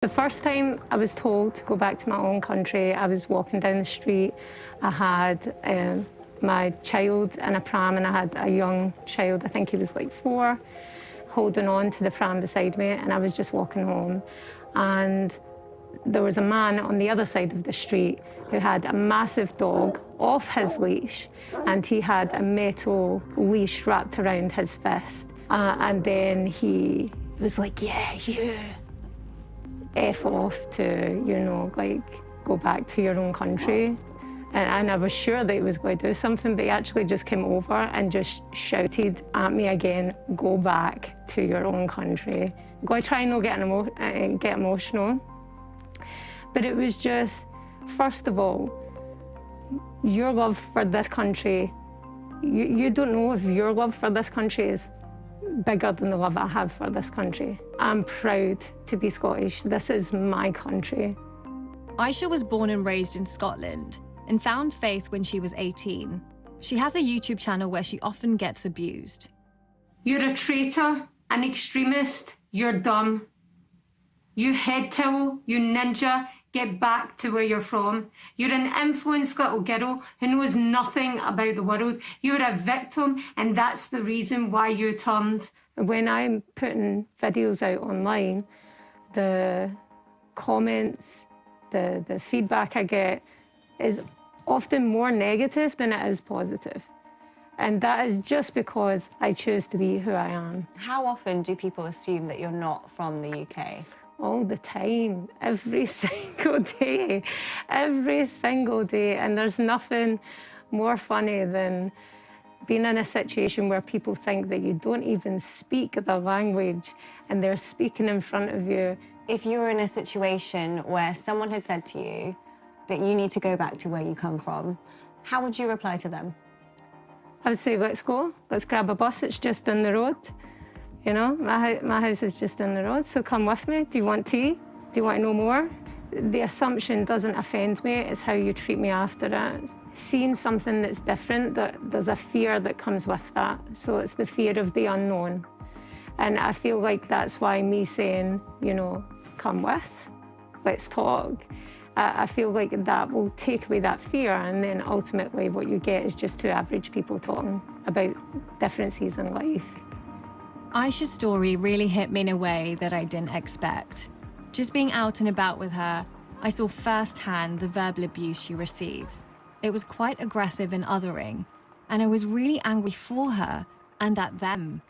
The first time I was told to go back to my own country, I was walking down the street. I had um, my child in a pram and I had a young child, I think he was like four, holding on to the pram beside me and I was just walking home. And there was a man on the other side of the street who had a massive dog off his leash and he had a metal leash wrapped around his fist. Uh, and then he was like, yeah, you. F off to, you know, like go back to your own country. And, and, I was sure that he was going to do something, but he actually just came over and just shouted at me again, go back to your own country. Go I try not get, emo uh, get emotional. But it was just, first of all, your love for this country, you, you don't know if your love for this country is bigger than the love I have for this country. I'm proud to be Scottish. This is my country. Aisha was born and raised in Scotland and found faith when she was 18. She has a YouTube channel where she often gets abused. You're a traitor, an extremist, you're dumb. You head towel, you ninja, get back to where you're from. You're an influenced little girl who knows nothing about the world. You're a victim, and that's the reason why you turned. When I'm putting videos out online, the comments, the, the feedback I get is often more negative than it is positive. And that is just because I choose to be who I am. How often do people assume that you're not from the UK? All the time, every single day, every single day. And there's nothing more funny than being in a situation where people think that you don't even speak the language and they're speaking in front of you. If you were in a situation where someone had said to you that you need to go back to where you come from, how would you reply to them? I would say, let's go, let's grab a bus, it's just down the road. You know, my, my house is just in the road, so come with me. Do you want tea? Do you want to know more? The assumption doesn't offend me, it's how you treat me after it. Seeing something that's different, that there's a fear that comes with that. So it's the fear of the unknown. And I feel like that's why me saying, you know, come with, let's talk. I feel like that will take away that fear and then ultimately what you get is just two average people talking about differences in life. Aisha's story really hit me in a way that I didn't expect. Just being out and about with her, I saw firsthand the verbal abuse she receives. It was quite aggressive and othering, and I was really angry for her and at them.